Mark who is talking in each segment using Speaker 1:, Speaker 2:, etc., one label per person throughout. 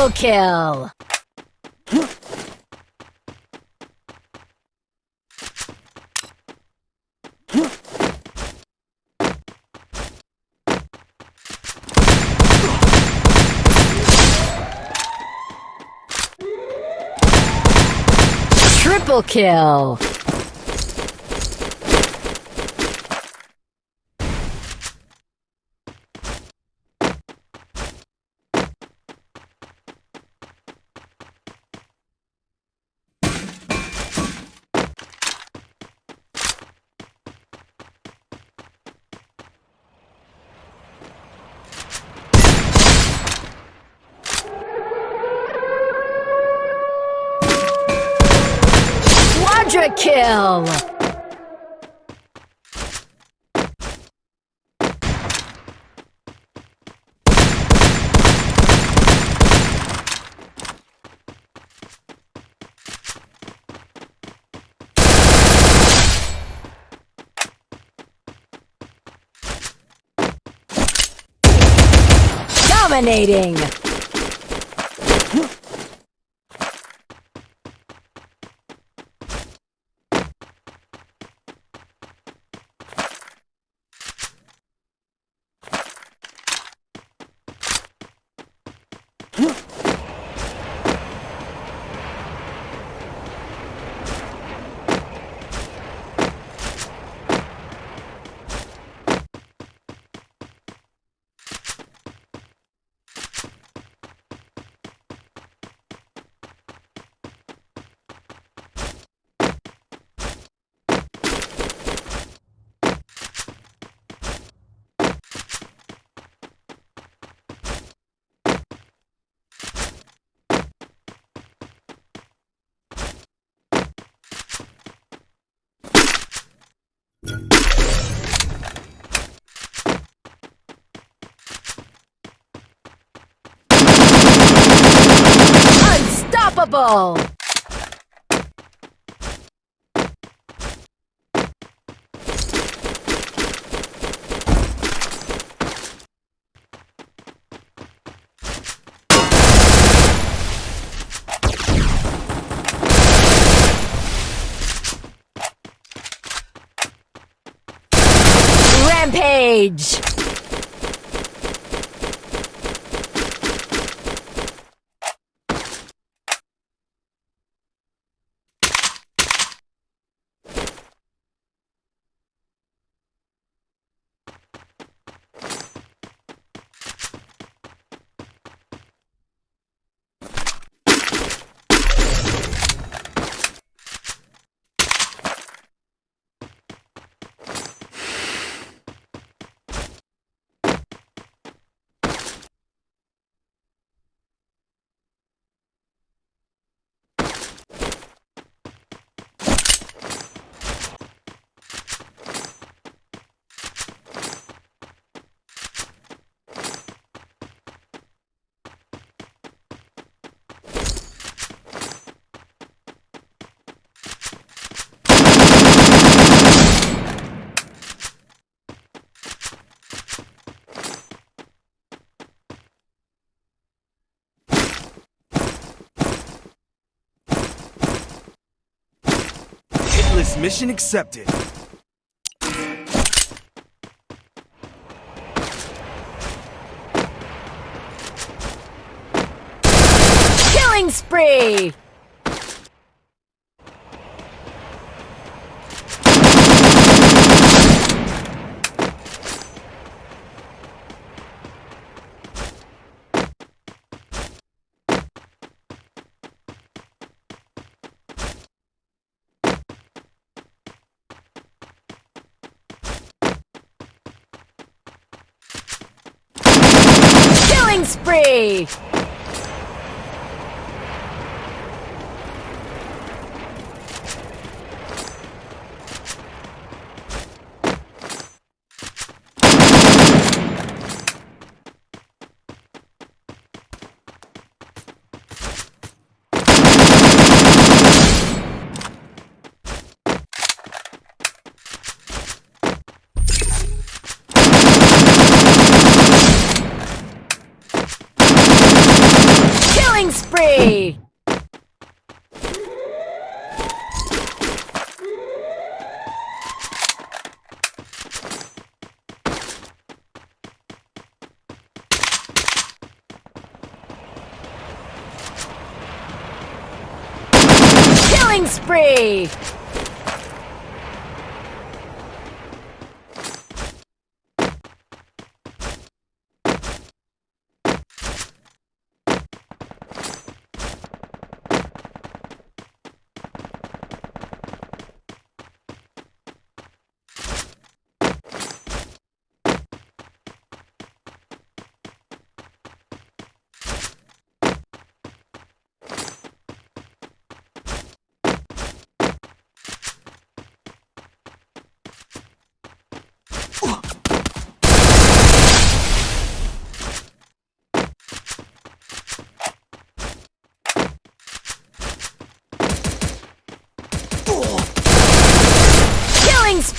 Speaker 1: Double kill! Triple kill! Quadra kill! Dominating! Unstoppable! Rampage!
Speaker 2: Mission accepted.
Speaker 1: Killing spree! Killing spree!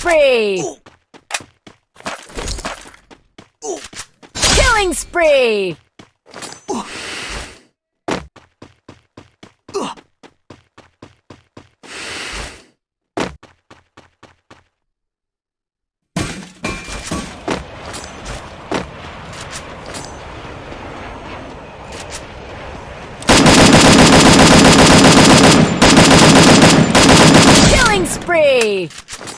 Speaker 1: Spree! Killing spree! Killing spree! Killing spree!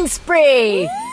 Speaker 1: Killing spree!